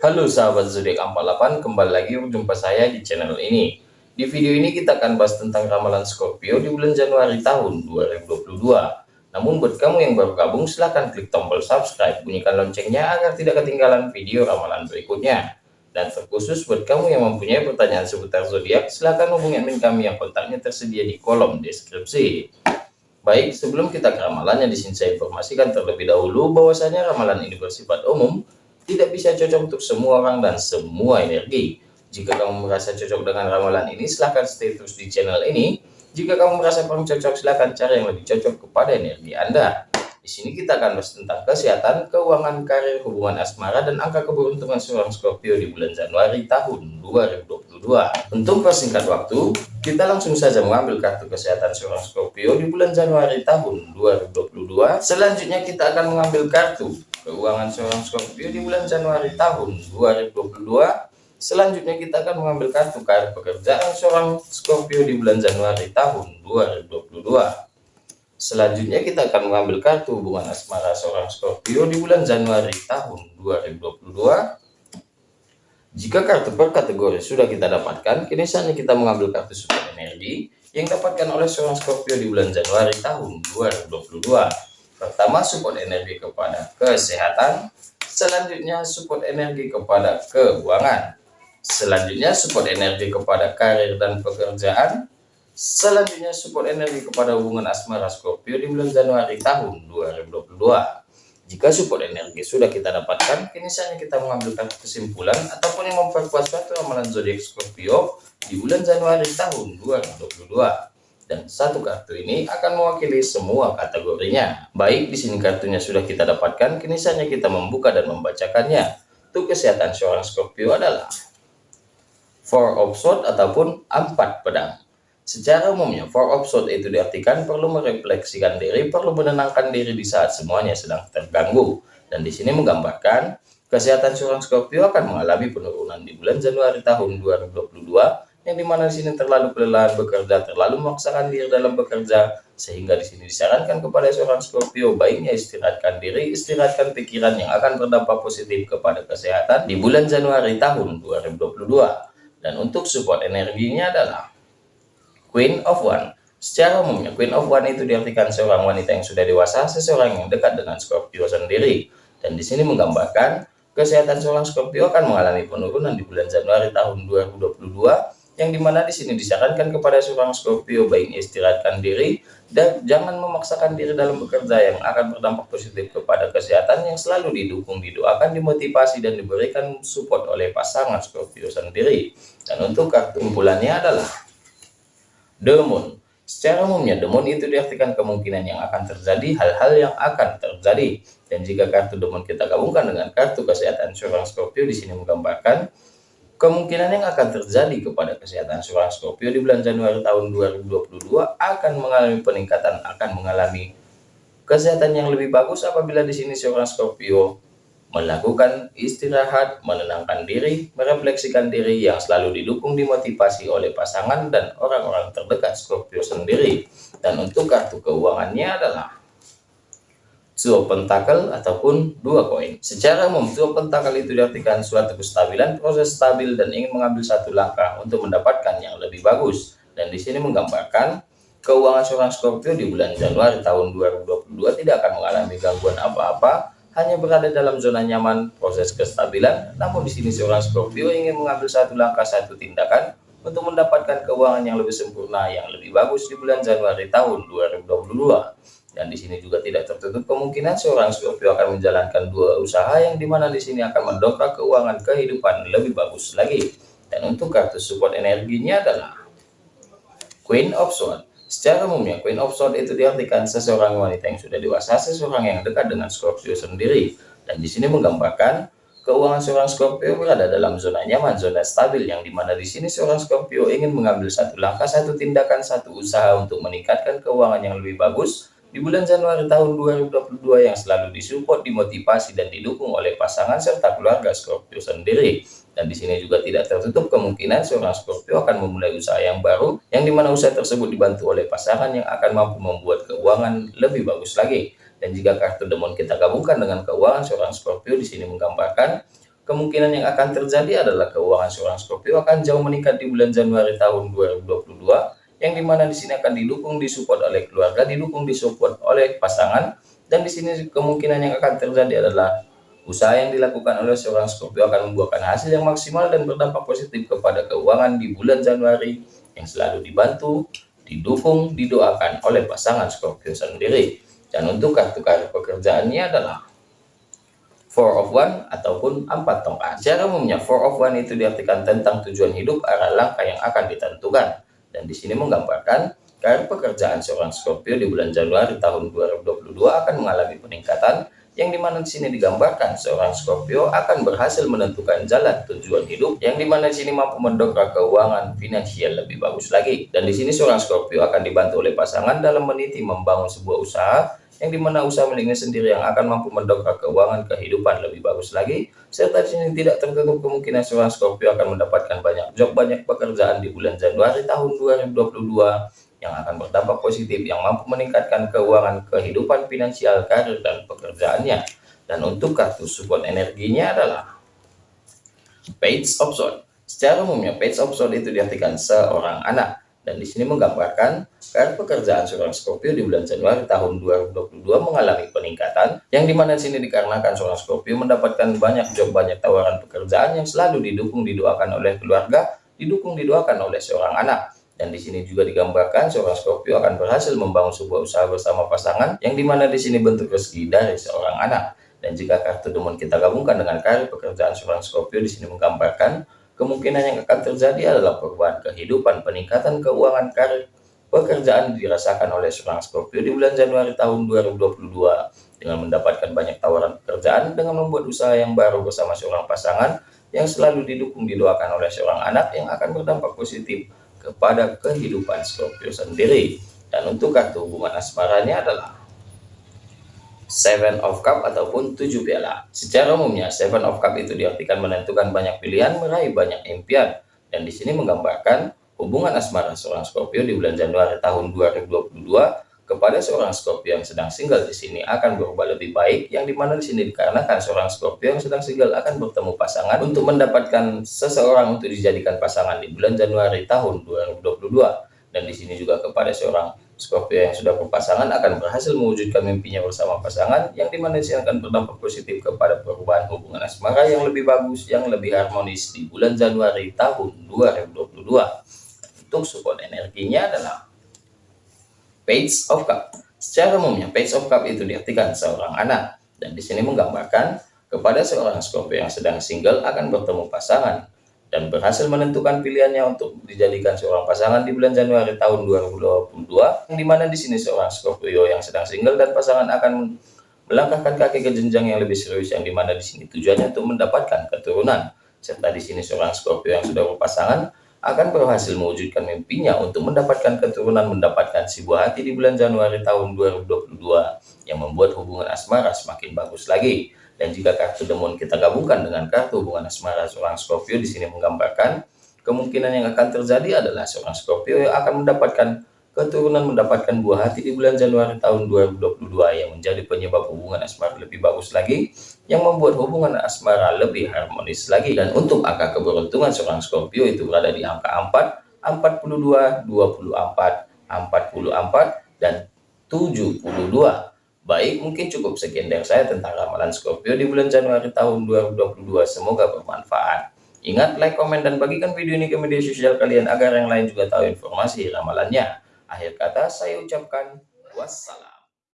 Halo sahabat zodiak 48, kembali lagi berjumpa saya di channel ini. Di video ini kita akan bahas tentang ramalan Scorpio di bulan Januari tahun 2022. Namun buat kamu yang baru gabung silahkan klik tombol subscribe, bunyikan loncengnya agar tidak ketinggalan video ramalan berikutnya. Dan terkhusus buat kamu yang mempunyai pertanyaan seputar zodiak, silahkan hubungi admin kami yang kontaknya tersedia di kolom deskripsi. Baik, sebelum kita ke ramalannya, di sini saya informasikan terlebih dahulu bahwasanya ramalan ini bersifat umum, tidak bisa cocok untuk semua orang dan semua energi. Jika kamu merasa cocok dengan ramalan ini, silahkan stay terus di channel ini. Jika kamu merasa kurang cocok, silahkan cari yang lebih cocok kepada energi Anda. Di sini kita akan bahas tentang kesehatan, keuangan, karir, hubungan asmara, dan angka keberuntungan seorang Scorpio di bulan Januari tahun 2022. Untuk persingkat waktu, kita langsung saja mengambil kartu kesehatan seorang Scorpio di bulan Januari tahun 2022. Selanjutnya kita akan mengambil kartu keuangan seorang Scorpio di bulan Januari tahun 2022 selanjutnya kita akan mengambil kartu karir pekerjaan seorang Scorpio di bulan Januari tahun 2022 selanjutnya kita akan mengambil kartu hubungan asmara seorang Scorpio di bulan Januari tahun 2022 jika kartu per kategori sudah kita dapatkan kini saatnya kita mengambil kartu support energi yang dapatkan oleh seorang Scorpio di bulan Januari tahun 2022 Pertama, support energi kepada kesehatan. Selanjutnya, support energi kepada keuangan. Selanjutnya, support energi kepada karir dan pekerjaan. Selanjutnya, support energi kepada hubungan asmara Scorpio di bulan Januari tahun 2022. Jika support energi sudah kita dapatkan, kini saatnya kita mengambil kesimpulan ataupun yang memperkuat suatu ramalan zodiak Scorpio di bulan Januari tahun 2022 dan satu kartu ini akan mewakili semua kategorinya. Baik, di sini kartunya sudah kita dapatkan, kini saatnya kita membuka dan membacakannya. Untuk kesehatan seorang Scorpio adalah Four of Swords ataupun empat pedang. Secara umumnya, Four of Swords itu diartikan perlu merefleksikan diri, perlu menenangkan diri di saat semuanya sedang terganggu. Dan di sini menggambarkan, kesehatan seorang Scorpio akan mengalami penurunan di bulan Januari tahun 2022 yang di mana di sini terlalu kelelahan bekerja, terlalu memaksakan diri dalam bekerja, sehingga di sini disarankan kepada seorang Scorpio baiknya istirahatkan diri, istirahatkan pikiran yang akan berdampak positif kepada kesehatan di bulan Januari tahun 2022. Dan untuk support energinya adalah Queen of One. Secara umumnya, Queen of One itu diartikan seorang wanita yang sudah dewasa, seseorang yang dekat dengan Scorpio sendiri. Dan di sini menggambarkan kesehatan seorang Scorpio akan mengalami penurunan di bulan Januari tahun 2022 yang di mana di sini disarankan kepada seorang Scorpio baiknya istirahatkan diri dan jangan memaksakan diri dalam bekerja yang akan berdampak positif kepada kesehatan yang selalu didukung, didoakan, dimotivasi dan diberikan support oleh pasangan Scorpio sendiri. Dan untuk kartu kumpulannya adalah The Moon. Secara umumnya, The Moon itu diartikan kemungkinan yang akan terjadi, hal-hal yang akan terjadi. Dan jika kartu The Moon kita gabungkan dengan kartu kesehatan seorang Scorpio di sini menggambarkan Kemungkinan yang akan terjadi kepada kesehatan seorang Scorpio di bulan Januari tahun 2022 akan mengalami peningkatan, akan mengalami kesehatan yang lebih bagus apabila di sini seorang Scorpio melakukan istirahat, menenangkan diri, merefleksikan diri yang selalu didukung dimotivasi oleh pasangan dan orang-orang terdekat Scorpio sendiri. Dan untuk kartu keuangannya adalah Two pentakel ataupun dua koin. Secara umum, two pentakel itu diartikan suatu kestabilan, proses stabil dan ingin mengambil satu langkah untuk mendapatkan yang lebih bagus. Dan di sini menggambarkan keuangan seorang Scorpio di bulan Januari tahun 2022 tidak akan mengalami gangguan apa-apa, hanya berada dalam zona nyaman proses kestabilan. Namun di sini seorang Scorpio ingin mengambil satu langkah, satu tindakan untuk mendapatkan keuangan yang lebih sempurna, yang lebih bagus di bulan Januari tahun 2022. Dan di sini juga tidak tertutup kemungkinan seorang Scorpio akan menjalankan dua usaha yang di mana di sini akan mendongkrak keuangan kehidupan lebih bagus lagi. Dan untuk kartu support energinya adalah Queen of Swords. Secara umumnya Queen of Swords itu diartikan seseorang wanita yang sudah dewasa, seseorang yang dekat dengan Scorpio sendiri. Dan di sini menggambarkan keuangan seorang Scorpio berada dalam zona nyaman, zona stabil yang di mana di sini seorang Scorpio ingin mengambil satu langkah, satu tindakan, satu usaha untuk meningkatkan keuangan yang lebih bagus di bulan Januari tahun 2022 yang selalu disupport, dimotivasi, dan didukung oleh pasangan serta keluarga Scorpio sendiri. Dan di sini juga tidak tertutup kemungkinan seorang Scorpio akan memulai usaha yang baru, yang di mana usaha tersebut dibantu oleh pasangan yang akan mampu membuat keuangan lebih bagus lagi. Dan jika kartu demon kita gabungkan dengan keuangan seorang Scorpio di sini menggambarkan kemungkinan yang akan terjadi adalah keuangan seorang Scorpio akan jauh meningkat di bulan Januari tahun 2022 yang di mana di sini akan didukung disupport oleh keluarga, didukung disupport oleh pasangan dan di sini kemungkinan yang akan terjadi adalah usaha yang dilakukan oleh seorang Scorpio akan membuahkan hasil yang maksimal dan berdampak positif kepada keuangan di bulan Januari yang selalu dibantu, didukung, didoakan oleh pasangan Scorpio sendiri. Dan untuk kartu kartu pekerjaannya adalah four of one ataupun empat tongkat. Secara umumnya four of one itu diartikan tentang tujuan hidup arah langkah yang akan ditentukan. Dan di sini menggambarkan karir pekerjaan seorang Scorpio di bulan Januari tahun 2022 akan mengalami peningkatan yang di mana di sini digambarkan seorang Scorpio akan berhasil menentukan jalan tujuan hidup yang di mana di sini mampu mendongkrak keuangan finansial lebih bagus lagi. Dan di sini seorang Scorpio akan dibantu oleh pasangan dalam meniti membangun sebuah usaha yang di mana usaha miliknya sendiri yang akan mampu mendongkrak keuangan kehidupan lebih bagus lagi serta di tidak tertutup kemungkinan seorang Scorpio akan mendapatkan banyak job banyak pekerjaan di bulan Januari tahun 2022 yang akan berdampak positif yang mampu meningkatkan keuangan kehidupan finansial karir dan pekerjaannya. Dan untuk kartu support energinya adalah page of sword secara umumnya page of sword itu diartikan seorang anak dan di sini menggambarkan karir pekerjaan seorang Scorpio di bulan Januari tahun 2022 mengalami peningkatan yang di mana di sini dikarenakan seorang Scorpio mendapatkan banyak job banyak tawaran pekerjaan yang selalu didukung didoakan oleh keluarga didukung didoakan oleh seorang anak. Dan di sini juga digambarkan seorang Scorpio akan berhasil membangun sebuah usaha bersama pasangan yang di mana di sini bentuk rezeki dari seorang anak. Dan jika kartu demon kita gabungkan dengan karir pekerjaan seorang Scorpio di sini menggambarkan kemungkinan yang akan terjadi adalah perubahan kehidupan, peningkatan keuangan karir, pekerjaan dirasakan oleh seorang Scorpio di bulan Januari tahun 2022 dengan mendapatkan banyak tawaran pekerjaan dengan membuat usaha yang baru bersama seorang pasangan yang selalu didukung didoakan oleh seorang anak yang akan berdampak positif kepada kehidupan Scorpio sendiri. Dan untuk kartu hubungan asmaranya adalah Seven of Cup ataupun tujuh piala. Secara umumnya, Seven of Cup itu diartikan menentukan banyak pilihan, meraih banyak impian. Dan di sini menggambarkan hubungan asmara seorang Scorpio di bulan Januari tahun 2022 kepada seorang Scorpio yang sedang single di sini akan berubah lebih baik yang di mana di sini dikarenakan seorang Scorpio yang sedang single akan bertemu pasangan untuk mendapatkan seseorang untuk dijadikan pasangan di bulan Januari tahun 2022 dan di sini juga kepada seorang Scorpio yang sudah berpasangan akan berhasil mewujudkan mimpinya bersama pasangan yang di mana akan berdampak positif kepada perubahan hubungan asmara yang lebih bagus, yang lebih harmonis di bulan Januari tahun 2022. Untuk support energinya adalah Page of Cup. Secara umumnya Page of Cup itu diartikan seorang anak dan di sini menggambarkan kepada seorang Scorpio yang sedang single akan bertemu pasangan dan berhasil menentukan pilihannya untuk dijadikan seorang pasangan di bulan Januari tahun 2022 yang di mana di sini seorang Scorpio yang sedang single dan pasangan akan melangkahkan kaki ke jenjang yang lebih serius yang di mana di sini tujuannya untuk mendapatkan keturunan. Serta di sini seorang Scorpio yang sudah berpasangan akan berhasil mewujudkan mimpinya untuk mendapatkan keturunan mendapatkan si buah hati di bulan Januari tahun 2022 yang membuat hubungan asmara semakin bagus lagi dan jika kartu demon kita gabungkan dengan kartu hubungan asmara seorang Scorpio di sini menggambarkan kemungkinan yang akan terjadi adalah seorang Scorpio yang akan mendapatkan keturunan mendapatkan buah hati di bulan Januari tahun 2022 yang menjadi penyebab hubungan asmara lebih bagus lagi yang membuat hubungan asmara lebih harmonis lagi. Dan untuk angka keberuntungan seorang Scorpio itu berada di angka 4 42 24 44 dan 72 Baik, mungkin cukup sekian dari saya tentang ramalan Scorpio di bulan Januari tahun 2022. Semoga bermanfaat. Ingat, like, komen, dan bagikan video ini ke media sosial kalian agar yang lain juga tahu informasi ramalannya. Akhir kata, saya ucapkan wassalam.